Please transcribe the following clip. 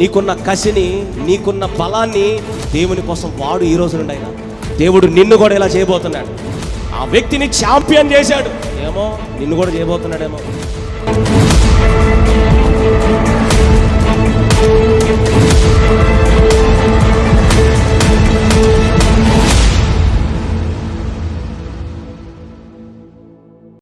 నీకున్న కసిని నీకున్న బలాన్ని దేవుని కోసం వాడు ఈ రోజు నుండి అయినా దేవుడు నిన్ను కూడా ఇలా చేయబోతున్నాడు. ఆ వ్యక్తిని ఛాంపియన్ చేశాడు. ఏమో నిన్ను కూడా చేయబోతున్నాడేమో.